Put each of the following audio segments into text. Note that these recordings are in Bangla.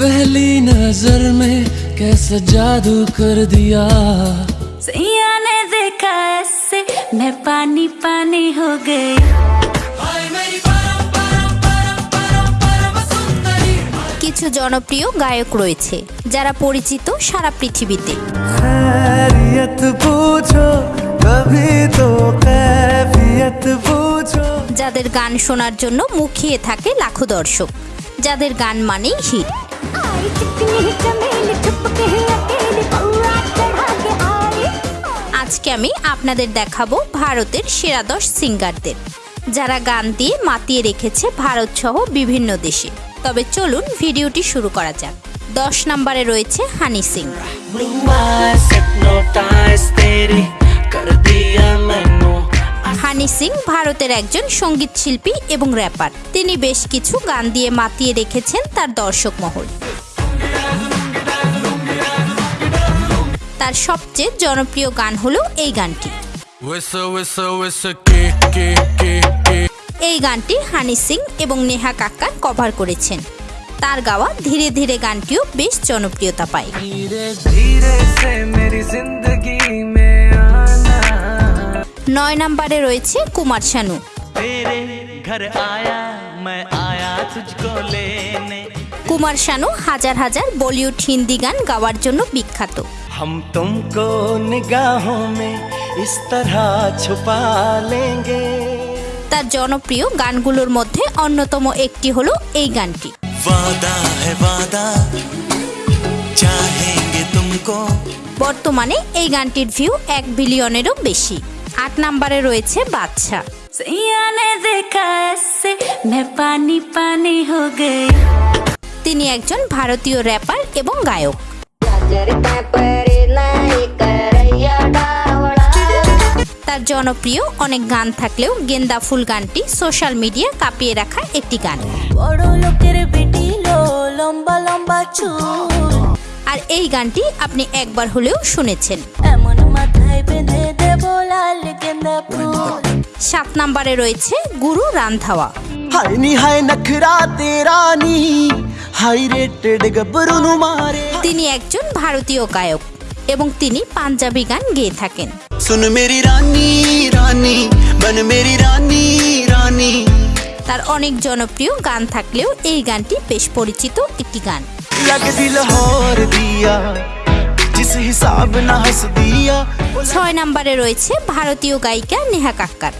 पहली नजर में कैसा जादू कर दिया सैया ने देखा ऐसे मैं पानी पानी हो गई কিছু জনপ্রিয় গায়ক রয়েছে যারা পরিচিত সারা পৃথিবীতে खैरियत पूछो कभी तो कैफियत पूछो যাদের গান শোনার জন্য মুখিয়ে থাকে লাখো দর্শক যাদের গান মানেই হিট আজকে আমি আপনাদের দেখাবো ভারতের সেরা দশ সিঙ্গারদের। যারা গান দিয়ে মাতিয়ে রেখেছে ভারত সহ বিভিন্ন দেশে। তবে চলুন ভিডিওটি শুরু করা যাক। দশ নম্বরে রয়েছে হানি সিং। সিং ভারতের একজন সংগীত শিল্পী এবং র্যাপার তিনি বেশ কিছু গান দিয়ে মাতিয়ে রেখেছেন তার দর্শক মহল। তার সবচেয়ে জনপ্রিয় গান হলো এই গানটি। এই গানটি হানি সিং এবং নেহা কাক্কার কভার করেছেন। তার গাওয়া ধীরে ধীরে গানটিও বেশ জনপ্রিয়তা পায়। নয় নম্বরে রয়েছে কুমার শানু तेरे घर आया मैं आया तुझको लेने কুমার শানু হাজার হাজার বলিউড হিন্দি গান গাওয়ার জন্য বিখ্যাত हम तुमको निगाहों में इस तरह छुपा लेंगे তার জনপ্রিয় গানগুলোর মধ্যে অন্যতম একটি হলো এই গানটি वादा है वादा चाहेंगे तुमको বর্তমানে এই গানটির ভিউ এক বিলিয়নেরও বেশি আট নাম্বারে রয়েছে বাচ্চা তিনি একজন ভারতীয় র্যাপার এবং গায়ক। তার জনপ্রিয় অনেক গান থাকলেও গেন্দা ফুল গানটি সোশ্যাল মিডিয়া কাঁপিয়ে রাখা একটি গান। বড় লোকের বেটি লম্বা লম্বা চুল। আর এই গানটি আপনি একবার হলেও শুনেছেন। এমন সাত নাম্বারে রয়েছে গুরু রান্ধাওয়া নি হাই তিনি একজন ভারতীয় গায়ক এবং তিনি পাঞ্জাবি গান গেয়ে থাকেন। মেরি মেরি তার অনেক জনপ্রিয় গান থাকলেও এই গানটি বেশ পরিচিত একটি গান। হর দিয়া ছয় নম্বরে রয়েছে ভারতীয় গায়িকা নেহা কাক্কার।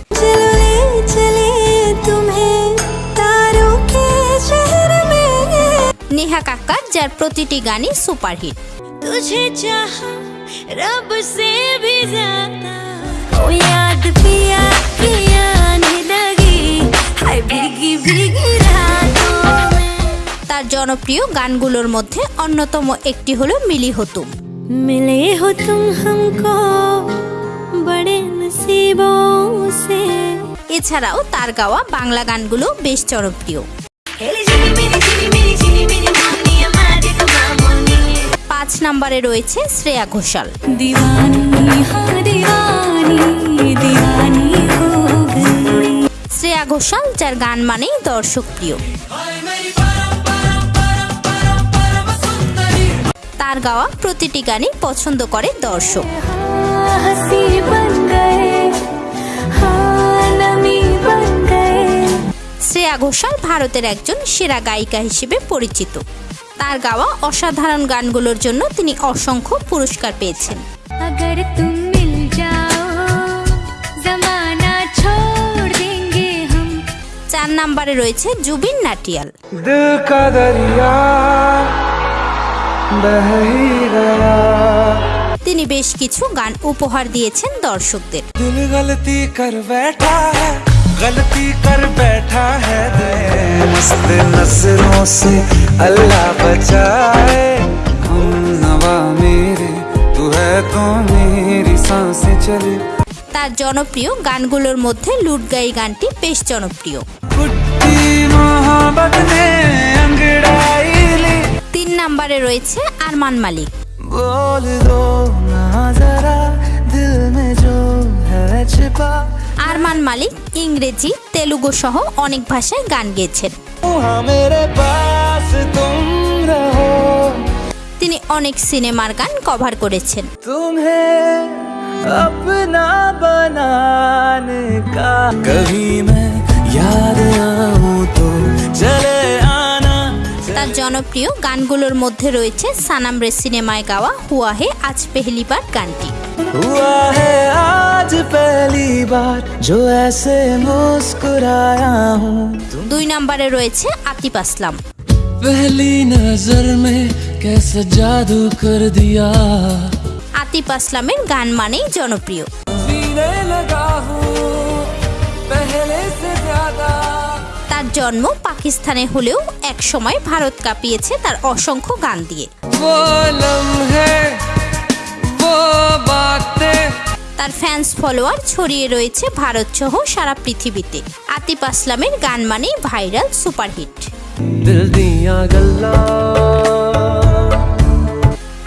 নেহা কাক্কার যার প্রতিটি গানই সুপারহিট। তুঝে চাহ রব সে ভি ও ইয়াদ পিয়া লাগি ভিগি ভিগি তার জনপ্রিয় গানগুলোর মধ্যে অন্যতম একটি হলো মিলি হতুম। मिले हो तुम हमको बड़े नसीबों से এছাড়াও তার গাওয়া বাংলা গানগুলো বেশ জনপ্রিয় পাঁচ নম্বরে রয়েছে শ্রেয়া ঘোষাল दीवानी हाँ दीवानी दीवानी हो गई শ্রেয়া ঘোষাল যার গান মানেই দর্শক প্রিয় তার গাওয়া প্রতিটি গানই পছন্দ করে দর্শক। শ্রেয়া ঘোষাল ভারতের একজন সেরা গায়িকা হিসেবে পরিচিত। তার গাওয়া অসাধারণ গানগুলোর জন্য তিনি অসংখ্য পুরস্কার পেয়েছেন। চার নাম্বারে রয়েছে জুবিন নাটিয়াল। তিনি বেশ কিছু গান উপহার দিয়েছেন দর্শকদের। তার জনপ্রিয় গানগুলোর মধ্যে লুটগাই গানটি বেশ জনপ্রিয়। রয়েছে আরমান মালিক बोल दो ना जरा दिल में जो है छिपा আরমান মালিক ইংরেজি তেলুগু সহ অনেক ভাষায় গান গেয়েছেন हाँ मेरे पास तुम रहो তিনি অনেক সিনেমার গান কভার করেছেন तुम्हें अपना बनाने का कभी मैं याद आऊं तो चले आना তার জনপ্রিয় গানগুলোর মধ্যে রয়েছে সানাম রে সিনেমায় গাওয়া হুয়া হে আজ পেহলি বার গানটি हुआ है आज पहली बार जो ऐसे मुस्कुराया हूँ দুই নম্বরে রয়েছে আতিফ আসলাম पहली नजर में कैसा जादू कर दिया আতিফ আসলামের গান মানেই জনপ্রিয় जीने लगा हूँ জন্ম পাকিস্তানে হলেও একসময় ভারত কাঁপিয়েছে তার অসংখ্য গান দিয়ে। তার ফ্যান্স ফলোয়ার ছড়িয়ে রয়েছে ভারত সহ সারা পৃথিবীতে। আতিফ আসলামের গান মানেই ভাইরাল সুপারহিট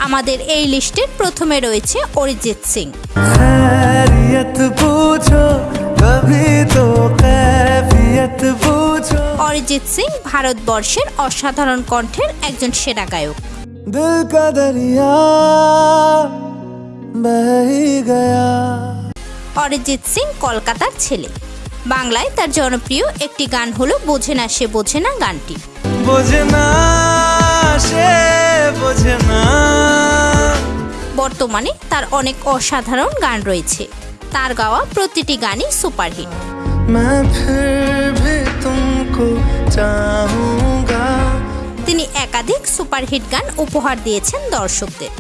আমাদের এই লিস্টের প্রথমে রয়েছে অরিজিৎ সিং। অরিজিৎ সিং ভারতবর্ষের অসাধারণ কণ্ঠের একজন সেরা গায়ক। দিল কা দরিয়া অরিজিৎ সিং কলকাতার ছেলে। বাংলায় তার জনপ্রিয় একটি গান হলো বোঝে না সে বোঝে না গানটি। বোঝে না সে বোঝে না। বর্তমানে তার অনেক অসাধারণ গান রয়েছে। তার গাওয়া প্রতিটি গানই সুপারহিট। তিনি একাধিক সুপারহিট গান উপহার দিয়েছেন দর্শকদের।